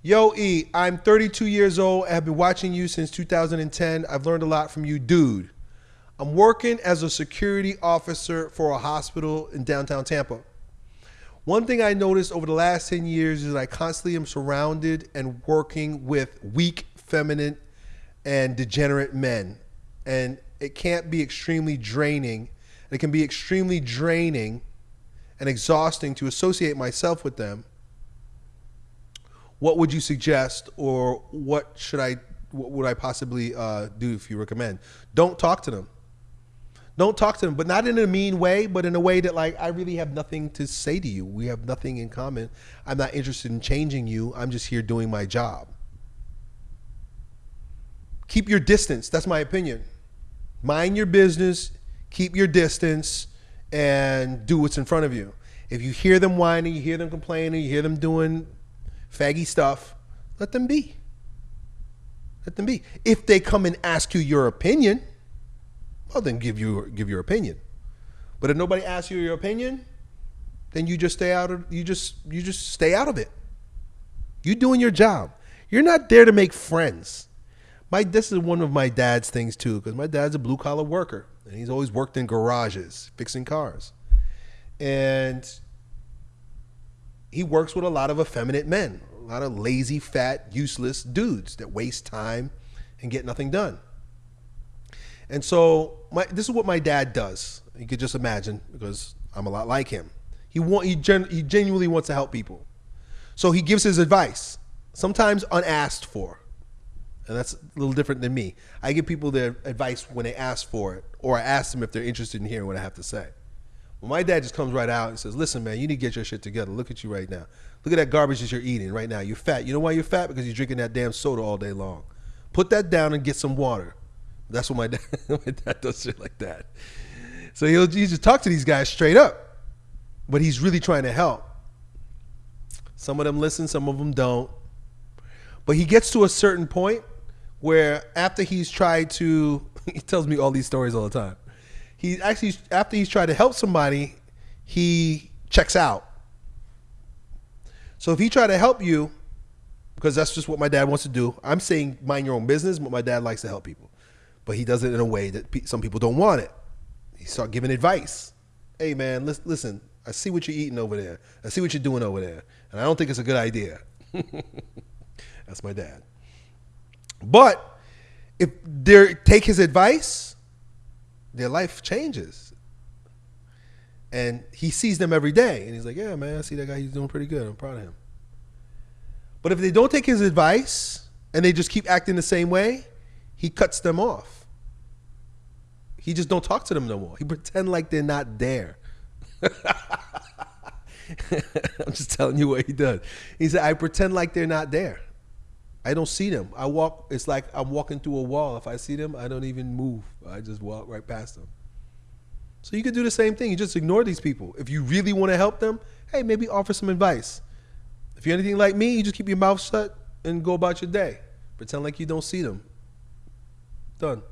Yo, E, I'm 32 years old. I have been watching you since 2010. I've learned a lot from you, dude. I'm working as a security officer for a hospital in downtown Tampa. One thing I noticed over the last 10 years is that I constantly am surrounded and working with weak, feminine, and degenerate men. And it can't be extremely draining. It can be extremely draining and exhausting to associate myself with them. What would you suggest, or what should I, what would I possibly uh, do if you recommend? Don't talk to them. Don't talk to them, but not in a mean way, but in a way that like I really have nothing to say to you. We have nothing in common. I'm not interested in changing you. I'm just here doing my job. Keep your distance. That's my opinion. Mind your business, keep your distance, and do what's in front of you. If you hear them whining, you hear them complaining, you hear them doing faggy stuff, let them be. Let them be. If they come and ask you your opinion, well then give you give your opinion. But if nobody asks you your opinion, then you just stay out of you just you just stay out of it. You doing your job. You're not there to make friends. My this is one of my dad's things too, because my dad's a blue collar worker and he's always worked in garages fixing cars, and he works with a lot of effeminate men, a lot of lazy, fat, useless dudes that waste time and get nothing done. And so my, this is what my dad does. You could just imagine because I'm a lot like him. He want he, gen, he genuinely wants to help people. So he gives his advice, sometimes unasked for. And that's a little different than me. I give people their advice when they ask for it, or I ask them if they're interested in hearing what I have to say. Well, my dad just comes right out and says, "Listen, man, you need to get your shit together. Look at you right now. Look at that garbage that you're eating right now. You're fat. You know why you're fat? Because you're drinking that damn soda all day long. Put that down and get some water. That's what my dad, my dad does shit like that. So he'll he just talk to these guys straight up, but he's really trying to help. Some of them listen, some of them don't. But he gets to a certain point where after he's tried to, he tells me all these stories all the time. He actually, after he's tried to help somebody, he checks out. So if he tried to help you, because that's just what my dad wants to do. I'm saying mind your own business, but my dad likes to help people but he does it in a way that pe- some people don't want it. He start giving advice. Hey man, listen, listen, I see what you're eating over there. I see what you're doing over there, and I don't think it's a good idea. That's my dad. But if they take his advice, their life changes. And he sees them every day, and he's like, "Yeah, man, I see that guy. He's doing pretty good. I'm proud of him." But if they don't take his advice and they just keep acting the same way, he cuts them off. He just don't talk to them no more. He pretend like they're not there. I'm just telling you what he does. He said, I pretend like they're not there. I don't see them. I walk, it's like I'm walking through a wall. If I see them, I don't even move. I just walk right past them. So you could do the same thing. You just ignore these people. If you really want to help them, hey, maybe offer some advice. If you're anything like me, you just keep your mouth shut and go about your day. Pretend like you don't see them. Done.